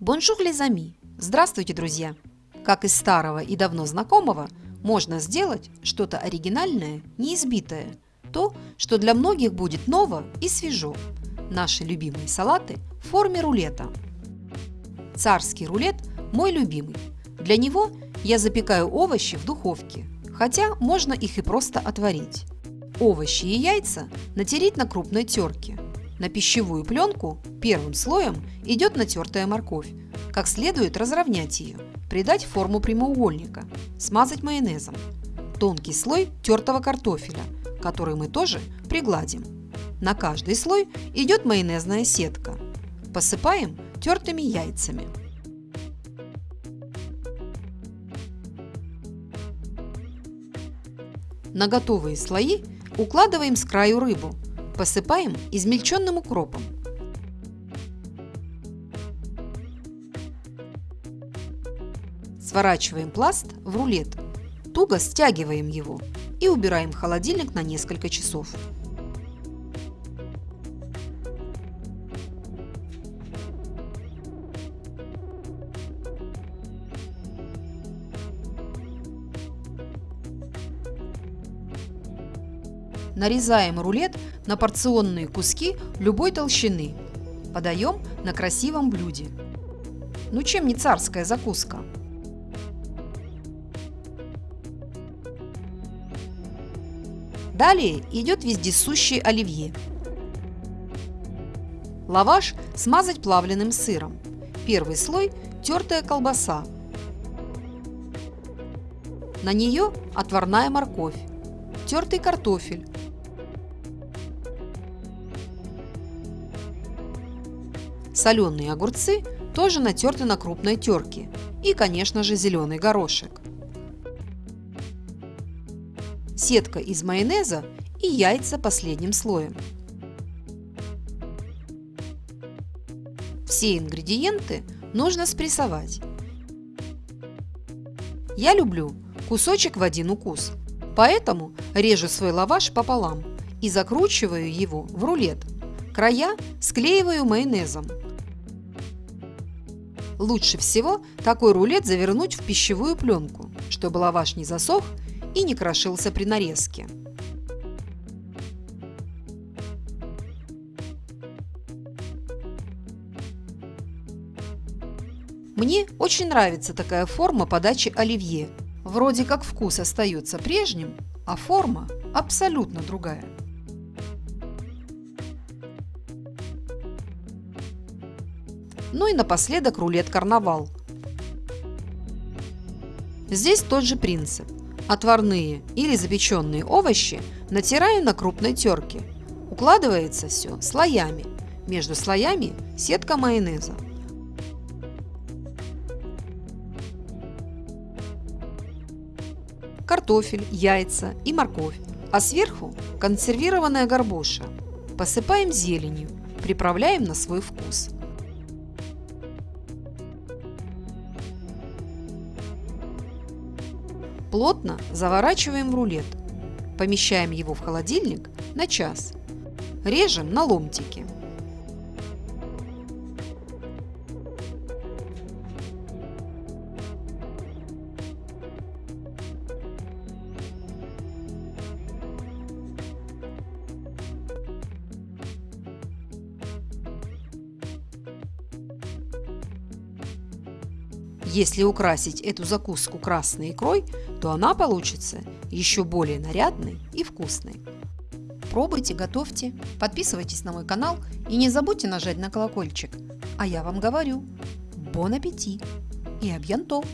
Bonjour les amis! Здравствуйте, друзья! Как из старого и давно знакомого, можно сделать что-то оригинальное, неизбитое. То, что для многих будет ново и свежо. Наши любимые салаты в форме рулета. Царский рулет – мой любимый. Для него я запекаю овощи в духовке, хотя можно их и просто отварить. Овощи и яйца натереть на крупной терке – на пищевую пленку первым слоем идет натертая морковь. Как следует разровнять ее, придать форму прямоугольника, смазать майонезом. Тонкий слой тертого картофеля, который мы тоже пригладим. На каждый слой идет майонезная сетка. Посыпаем тертыми яйцами. На готовые слои укладываем с краю рыбу – Посыпаем измельченным укропом. Сворачиваем пласт в рулет. Туго стягиваем его и убираем в холодильник на несколько часов. Нарезаем рулет на порционные куски любой толщины. Подаем на красивом блюде. Ну чем не царская закуска? Далее идет вездесущий оливье. Лаваш смазать плавленным сыром. Первый слой – тертая колбаса. На нее отварная морковь, тертый картофель, Соленые огурцы тоже натерты на крупной терке. И, конечно же, зеленый горошек. Сетка из майонеза и яйца последним слоем. Все ингредиенты нужно спрессовать. Я люблю кусочек в один укус, поэтому режу свой лаваш пополам и закручиваю его в рулет. Края склеиваю майонезом. Лучше всего такой рулет завернуть в пищевую пленку, чтобы лаваш не засох и не крошился при нарезке. Мне очень нравится такая форма подачи оливье. Вроде как вкус остается прежним, а форма абсолютно другая. Ну и напоследок рулет-карнавал. Здесь тот же принцип. Отварные или запеченные овощи натираю на крупной терке. Укладывается все слоями. Между слоями сетка майонеза. Картофель, яйца и морковь, а сверху консервированная горбуша. Посыпаем зеленью, приправляем на свой вкус. Плотно заворачиваем в рулет. Помещаем его в холодильник на час. Режем на ломтики. Если украсить эту закуску красной икрой, то она получится еще более нарядной и вкусной. Пробуйте, готовьте, подписывайтесь на мой канал и не забудьте нажать на колокольчик. А я вам говорю, бон аппетит и абьянтов!